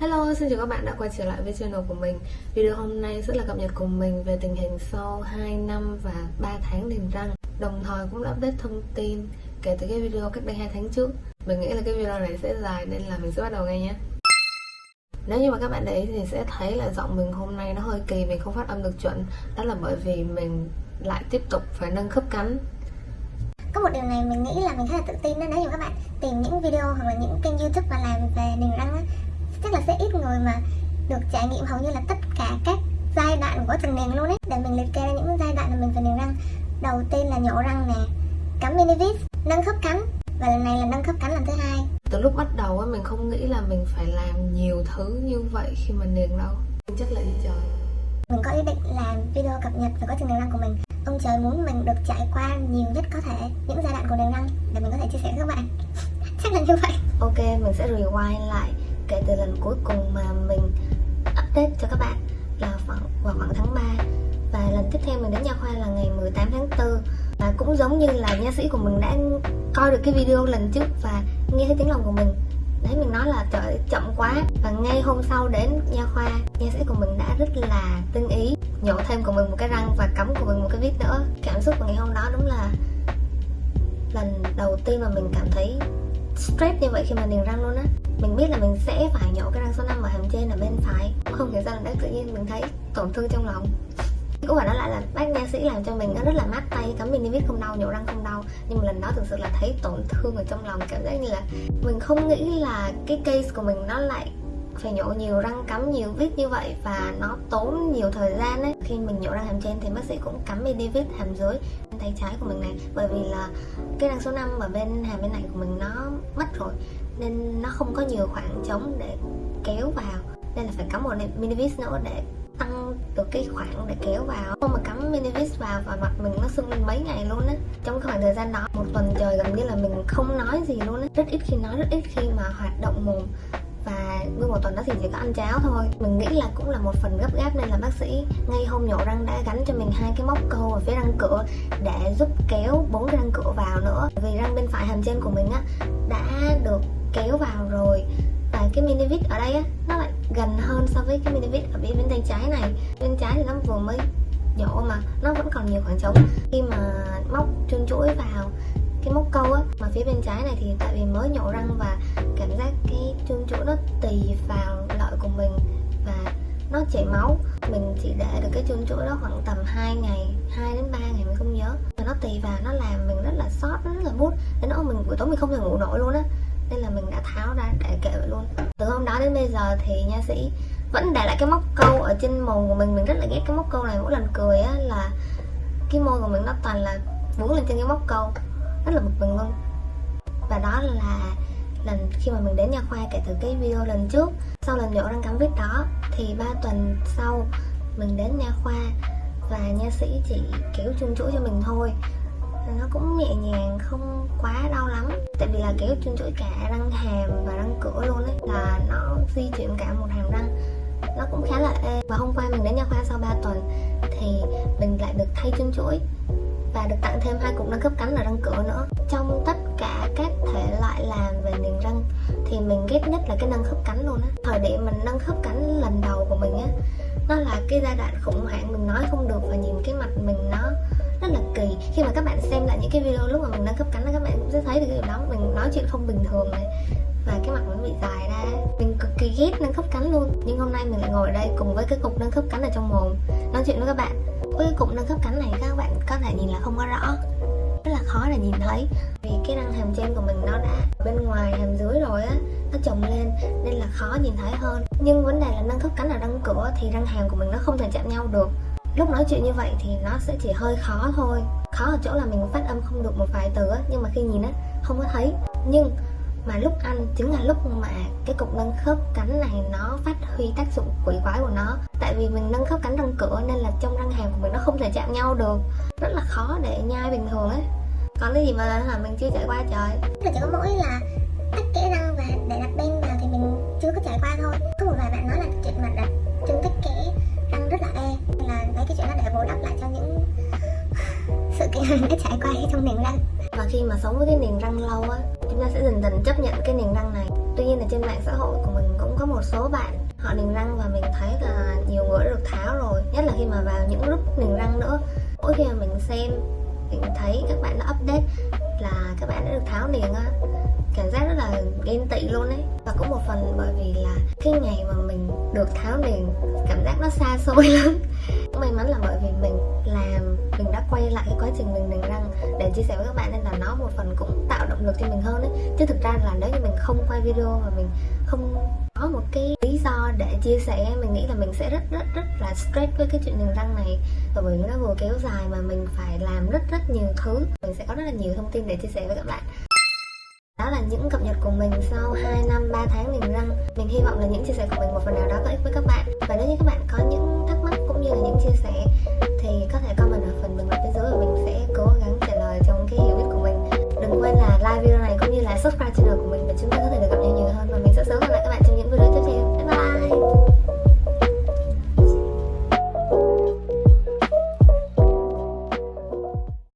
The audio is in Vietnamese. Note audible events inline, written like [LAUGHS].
Hello, xin chào các bạn đã quay trở lại với channel của mình. Video hôm nay sẽ là cập nhật cùng mình về tình hình sau 2 năm và 3 tháng liền răng. Đồng thời cũng đã update thông tin kể từ cái video cách đây 2 tháng trước. Mình nghĩ là cái video này sẽ dài nên là mình sẽ bắt đầu ngay nhé. Nếu như mà các bạn để ý thì sẽ thấy là giọng mình hôm nay nó hơi kỳ, mình không phát âm được chuẩn. Đó là bởi vì mình lại tiếp tục phải nâng khớp cắn có một điều này mình nghĩ là mình khá là tự tin nên nếu như các bạn tìm những video hoặc là những kênh youtube mà làm về niềng sẽ ít người mà được trải nghiệm hầu như là tất cả các giai đoạn của từng niềng luôn ấy. Để mình liệt kê ra những giai đoạn mà mình phải niềng răng. Đầu tiên là nhổ răng nè cắm minivis nâng khớp cắn và lần này là nâng khớp cắn lần thứ hai. Từ lúc bắt đầu á mình không nghĩ là mình phải làm nhiều thứ như vậy khi mà niềng đâu. Chắc là đi trời mình có ý định làm video cập nhật về quá trình niềng răng của mình. Ông trời muốn mình được trải qua nhiều nhất có thể những giai đoạn của niềng răng. Để mình có thể chia sẻ với các bạn. [LAUGHS] Chắc là như vậy. Ok mình sẽ rewind lại kể từ lần cuối cùng mà mình update cho các bạn là khoảng, vào khoảng tháng 3 và lần tiếp theo mình đến nha khoa là ngày 18 tháng 4 và cũng giống như là nha sĩ của mình đã coi được cái video lần trước và nghe thấy tiếng lòng của mình. Đấy, mình nói là trời chậm quá. Và ngay hôm sau đến nha khoa, nha sĩ của mình đã rất là tinh ý, nhổ thêm của mình một cái răng và cắm của mình một cái vít nữa. Cảm xúc của ngày hôm đó đúng là lần đầu tiên mà mình cảm thấy stress như vậy khi mà niềng răng luôn á. Mình biết là mình sẽ phải nhổ cái răng số 5 ở hàm trên ở bên phải. Không hiểu sao là tự nhiên, mình thấy tổn thương trong lòng. Cũng phải nói lại là bác nha sĩ làm cho mình nó rất là mát tay cắm đi viết không đau, nhổ răng không đau. Nhưng mà lần đó thực sự là thấy tổn thương ở trong lòng, cảm giác như là mình không nghĩ là cái case của mình nó lại phải nhổ nhiều, răng cắm nhiều, vít như vậy và nó tốn nhiều thời gian ấy. Khi mình nhổ răng hàm trên thì bác sĩ cũng cắm mini vít hàm dưới bên tay trái của mình này, bởi vì là cái răng số 5 ở bên hàm bên này của mình nó mất rồi, nên nó không có nhiều khoảng trống để kéo vào, nên là phải cắm một mini vít nữa để tăng được cái khoảng để kéo vào. Không mà cắm mini vít vào và mặt mình nó sưng lên mấy ngày luôn á, trong khoảng thời gian đó, một tuần trời gần như là mình không nói gì luôn á. Rất ít khi nói, rất ít khi mà hoạt động mồm nguyên một tuần đó thì chỉ có ăn cháo thôi. Mình nghĩ là cũng là một phần gấp gáp nên là bác sĩ ngay hôm nhổ răng đã gắn cho mình hai cái móc câu ở phía răng cửa để giúp kéo bốn cái răng cửa vào nữa. Vì răng bên phải hàm trên của mình á, đã được kéo vào rồi. Và cái mini vít ở đây á, nó lại gần hơn so với cái mini vít ở bên bên tay trái này. Bên trái thì nó vừa mới nhổ mà, nó vẫn còn nhiều khoảng trống. Khi mà móc chân chuỗi vào cái móc câu á, mà phía bên trái này thì tại vì mới nhổ răng và cảm giác cái chân chỗ nó tì vào lợi của mình và nó chảy máu. Mình chỉ để được cái chân chỗ đó khoảng tầm 2 ngày 2 đến 3 ngày mình không nhớ. Và nó tì vào, nó làm mình rất là sót rất là bút đến nỗi mình buổi tối mình không thể ngủ nổi luôn á. Nên là mình đã tháo ra để kệ vậy luôn. Từ hôm đó đến bây giờ thì nha sĩ, vẫn để lại cái móc câu ở trên mồm của mình. Mình rất là ghét cái móc câu này. Mỗi lần cười á là cái môi của mình nó toàn là vướng lên trên cái móc câu rất là bực mình luôn. Và đó là lần khi mà mình đến nha khoa kể từ cái video lần trước, sau lần nhổ răng cắm vít đó, thì ba tuần sau mình đến nha khoa và nha sĩ chỉ kéo chung chuỗi cho mình thôi. Nó cũng nhẹ nhàng, không quá đau lắm, tại vì là kéo chung chuỗi cả răng hàm và răng cửa luôn ấy, là nó di chuyển cả một hàm răng. Nó cũng khá là ê và hôm qua mình đến nha khoa sau 3 tuần thì mình lại được thay chung chuỗi và được tặng thêm hai cục nâng cấp cắn ở răng cửa nữa. Trong tất cả các thể loại làm về niềng răng, thì mình ghét nhất là cái nâng khớp cắn luôn á. Thời điểm mình nâng khớp cắn lần đầu của mình á, nó là cái giai đoạn khủng hoảng, mình nói không được và nhìn cái mặt mình nó rất là kỳ. Khi mà các bạn xem lại những cái video lúc mà mình nâng cấp cắn các bạn cũng sẽ thấy được cái điều đó. Mình nói chuyện không bình thường này, và cái mặt mình bị dài ra. Mình cực kỳ ghét nâng khớp cắn luôn. Nhưng hôm nay mình lại ngồi ở đây cùng với cái cục nâng khớp cắn ở trong mồm, nói chuyện với các bạn với cái cụm nâng khớp cắn này các bạn có thể nhìn là không có rõ. Rất là khó để nhìn thấy. Vì cái răng hàm trên của mình nó đã bên ngoài, hàm dưới rồi á, nó chồng lên nên là khó nhìn thấy hơn. Nhưng vấn đề là nâng khớp cắn ở răng cửa thì răng hàm của mình nó không thể chạm nhau được. Lúc nói chuyện như vậy thì nó sẽ chỉ hơi khó thôi. Khó ở chỗ là mình phát âm không được một vài từ á, nhưng mà khi nhìn á, không có thấy. Nhưng mà lúc ăn chính là lúc mà cái cục nâng khớp cắn này nó phát huy tác dụng quỷ quái của nó. Tại vì mình nâng khớp cắn răng cửa nên là trong răng hàm của mình nó không thể chạm nhau được. Rất là khó để nhai bình thường ấy. Còn cái gì mà là mình chưa trải qua trời. Là chỉ có mỗi là tách kẽ răng và để đặt bên vào thì mình chưa có trải qua thôi. Có một vài bạn nói là chuyện mà đặt chân tách kẽ răng rất là e. Là mấy cái chuyện đó để bù đắp lại cho những [SIGHS] sự kiện mình [LAUGHS] đã trải qua trong niềng răng. Và khi mà sống với cái niềng răng lâu á chúng ta sẽ dần dần chấp nhận cái niềng răng này. Tuy nhiên là trên mạng xã hội của mình cũng có một số bạn, họ niềng răng và mình thấy là nhiều người đã được tháo rồi, nhất là khi mà vào những group niềng răng nữa. Mỗi khi mà mình xem, mình thấy các bạn đã update là các bạn đã được tháo niềng á. Cảm giác rất là ghen tị luôn ấy. Và cũng một phần bởi vì là cái ngày mà mình được tháo niềng cảm giác nó xa xôi [LAUGHS] lắm cũng may mắn là bởi vì mình làm, mình đã quay lại cái quá trình mình niềng răng để chia sẻ với các bạn nên là nó một phần cũng tạo động lực cho mình hơn ấy chứ thực ra là nếu như mình không quay video và mình không có một cái lý do để chia sẻ, mình nghĩ là mình sẽ rất rất rất là stress với cái chuyện niềng răng này. Và bởi vì nó vừa kéo dài mà mình phải làm rất rất nhiều thứ. Mình sẽ có rất là nhiều thông tin để chia sẻ với các bạn. Đó là những cập nhật của mình sau 2 năm 3 tháng mình răng. Mình hy vọng là những chia sẻ của mình một phần nào đó có ích với các bạn. Và nếu như các bạn có những thắc mắc cũng như là những chia sẻ Thì có thể comment ở phần bình luận bên dưới và mình sẽ cố gắng trả lời trong cái hiểu biết của mình. Đừng quên là like video này cũng như là subscribe channel